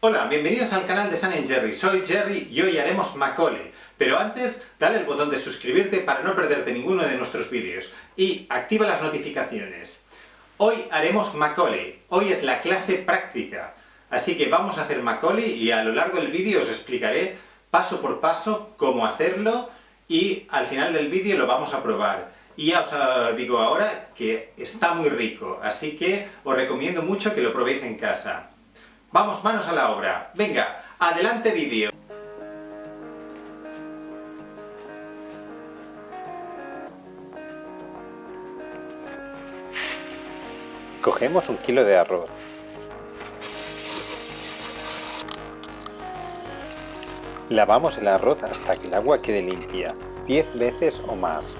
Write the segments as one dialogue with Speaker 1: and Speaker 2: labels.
Speaker 1: Hola, bienvenidos al canal de San Jerry. Soy Jerry y hoy haremos Macaulay. Pero antes, dale el botón de suscribirte para no perderte ninguno de nuestros vídeos. Y activa las notificaciones. Hoy haremos Macaulay. Hoy es la clase práctica. Así que vamos a hacer Macaulay y a lo largo del vídeo os explicaré paso por paso cómo hacerlo y al final del vídeo lo vamos a probar. Y ya os ah, digo ahora que está muy rico, así que os recomiendo mucho que lo probéis en casa. Vamos, manos a la obra. Venga, adelante vídeo. Cogemos un kilo de arroz. Lavamos el arroz hasta que el agua quede limpia, 10 veces o más.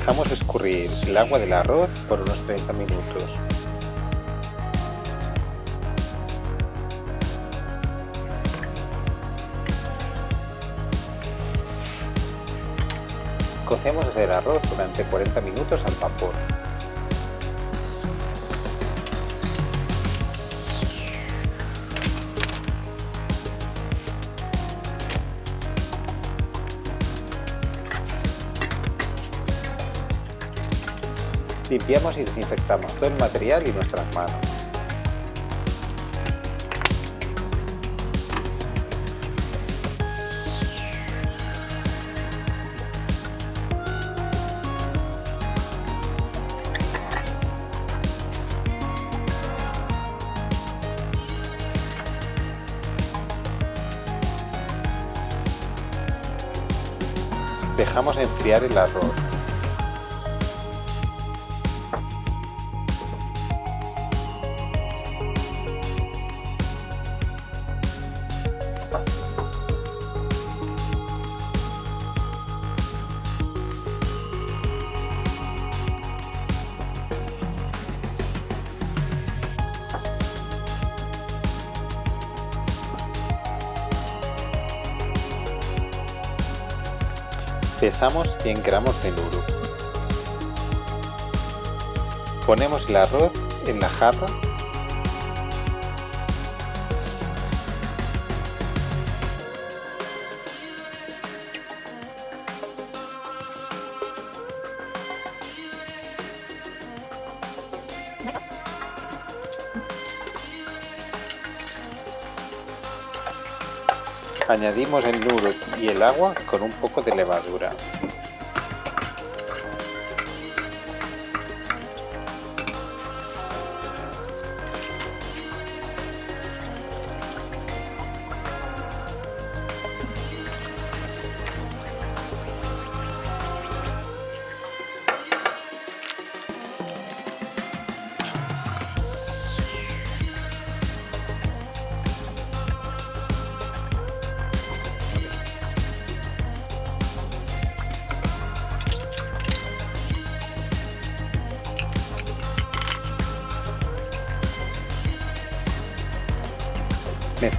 Speaker 1: Dejamos escurrir el agua del arroz por unos 30 minutos. Cocemos el arroz durante 40 minutos al vapor. Limpiamos y desinfectamos todo el material y nuestras manos. Dejamos enfriar el arroz. Pesamos 100 gramos de nuro. Ponemos el arroz en la jarra Añadimos el nudo y el agua con un poco de levadura.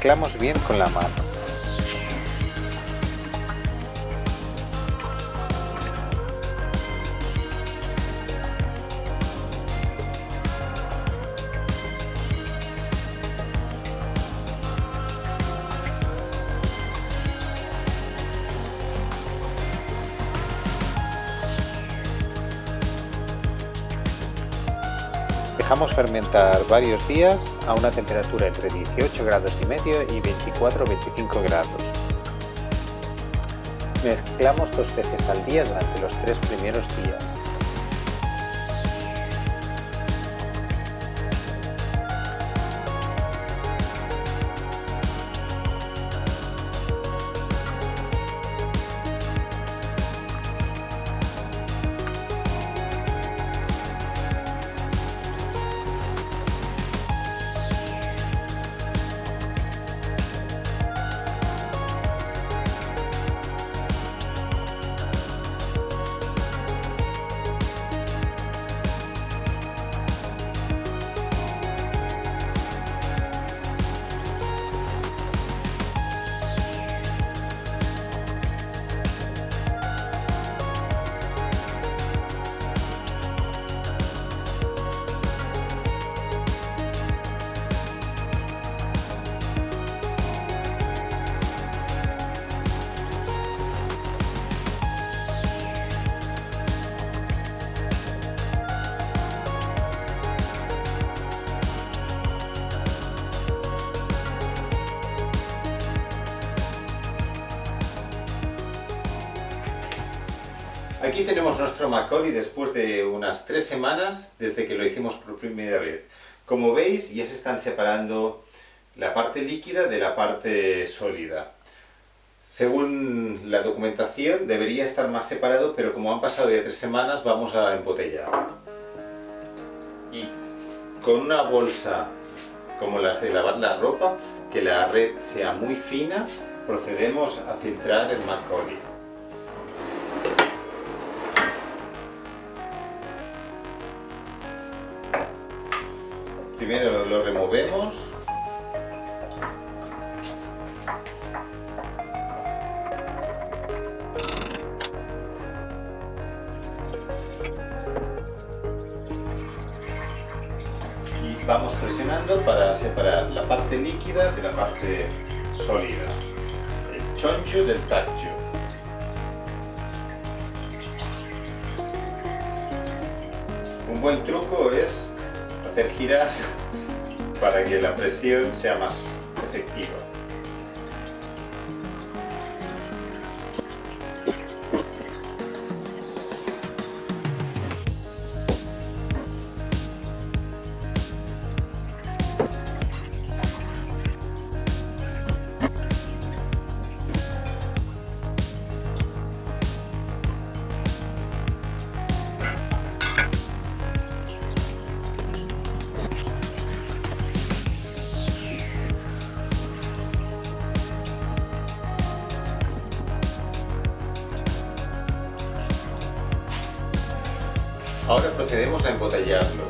Speaker 1: Mezclamos bien con la mano. Dejamos fermentar varios días a una temperatura entre 18 grados y medio y 24-25 grados. Mezclamos dos veces al día durante los tres primeros días. Aquí tenemos nuestro Macaulay después de unas tres semanas desde que lo hicimos por primera vez. Como veis ya se están separando la parte líquida de la parte sólida. Según la documentación debería estar más separado, pero como han pasado ya tres semanas vamos a embotellar. Y con una bolsa como las de lavar la ropa, que la red sea muy fina, procedemos a filtrar el Macaulay. Primero lo removemos. Y vamos presionando para separar la parte líquida de la parte sólida. El choncho del tacho. Un buen truco es hacer girar para que la presión sea más Ahora procedemos a embotellarlo.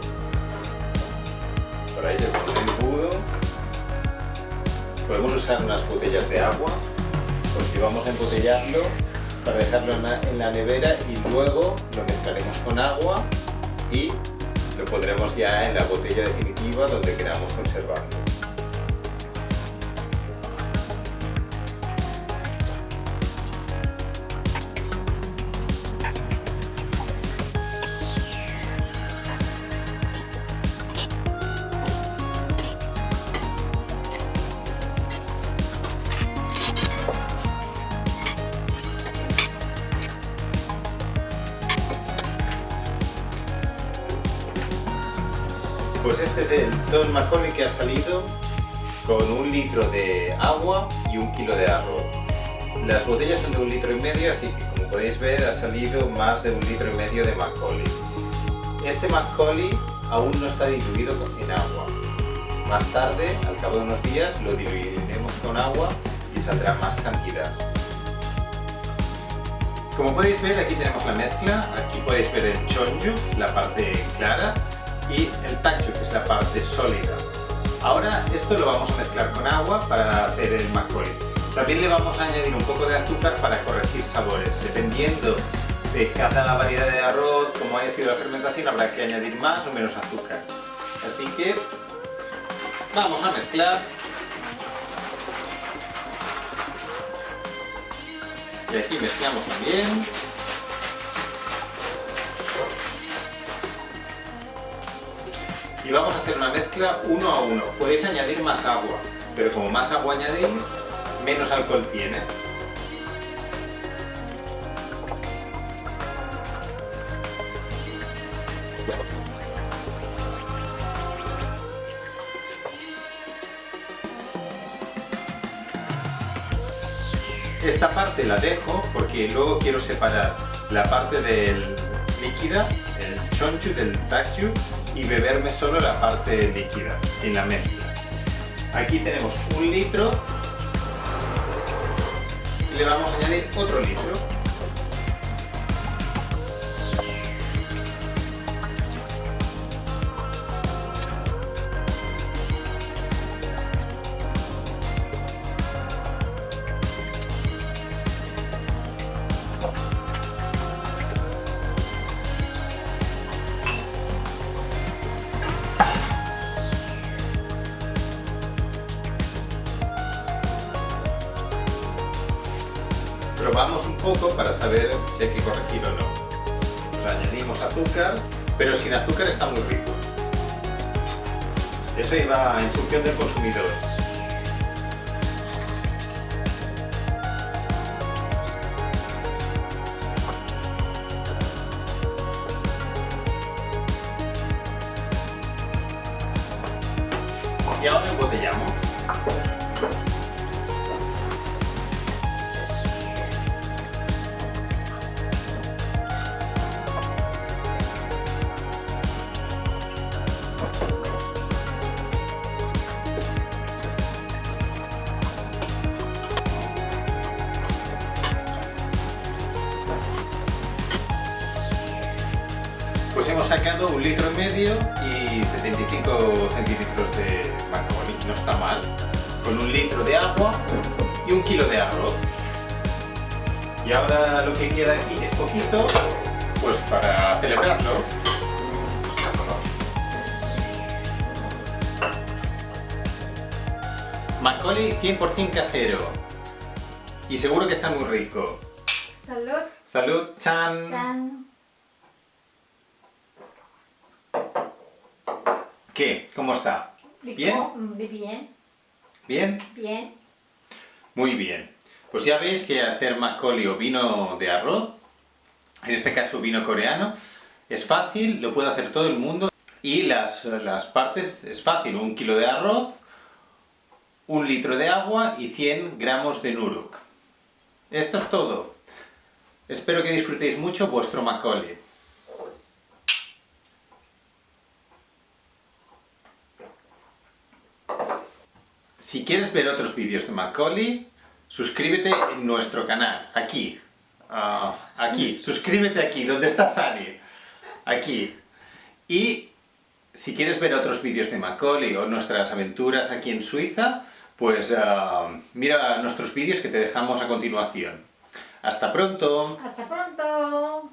Speaker 1: Para ello con un embudo podemos usar unas botellas de agua porque vamos a embotellarlo para dejarlo en la nevera y luego lo mezclaremos con agua y lo pondremos ya en la botella definitiva donde queramos conservarlo. Pues este es el Don Macaulay que ha salido con un litro de agua y un kilo de arroz. Las botellas son de un litro y medio, así que como podéis ver ha salido más de un litro y medio de Macaulay. Este Macaulay aún no está diluido en agua. Más tarde, al cabo de unos días, lo diluiremos con agua y saldrá más cantidad. Como podéis ver, aquí tenemos la mezcla, aquí podéis ver el chonju, la parte clara, y el tacho, que es la parte sólida. Ahora esto lo vamos a mezclar con agua para hacer el macaulay. También le vamos a añadir un poco de azúcar para corregir sabores. Dependiendo de cada variedad de arroz, como haya sido la fermentación, habrá que añadir más o menos azúcar. Así que vamos a mezclar. Y aquí mezclamos también. Y vamos a hacer una mezcla uno a uno. Podéis añadir más agua, pero como más agua añadéis, menos alcohol tiene. Esta parte la dejo porque luego quiero separar la parte del líquida, el chonchu del takchu y beberme solo la parte líquida, sin la mezcla. Aquí tenemos un litro y le vamos a añadir otro litro. Probamos un poco para saber si hay que corregir o no. añadimos azúcar, pero sin azúcar está muy rico. Eso iba en función del consumidor. Y ahora embotellamos. Hemos sacado un litro y medio y 75 centilitros de macaroni, no está mal, con un litro de agua y un kilo de arroz. Y ahora lo que queda aquí es poquito, pues para celebrarlo. Macaulay 100% casero. Y seguro que está muy rico.
Speaker 2: Salud.
Speaker 1: Salud, chan.
Speaker 2: Chan.
Speaker 1: ¿Qué? ¿Cómo está? ¿Bien?
Speaker 2: Muy bien.
Speaker 1: ¿Bien?
Speaker 2: Bien.
Speaker 1: Muy bien. Pues ya veis que hacer macaulay o vino de arroz, en este caso vino coreano, es fácil, lo puede hacer todo el mundo. Y las, las partes es fácil, un kilo de arroz, un litro de agua y 100 gramos de nuruk. Esto es todo. Espero que disfrutéis mucho vuestro macaulay. Si quieres ver otros vídeos de Macaulay, suscríbete en nuestro canal, aquí, ah, aquí, suscríbete aquí, donde está Sani, aquí. Y si quieres ver otros vídeos de Macaulay o nuestras aventuras aquí en Suiza, pues ah, mira nuestros vídeos que te dejamos a continuación. ¡Hasta pronto!
Speaker 2: Hasta pronto.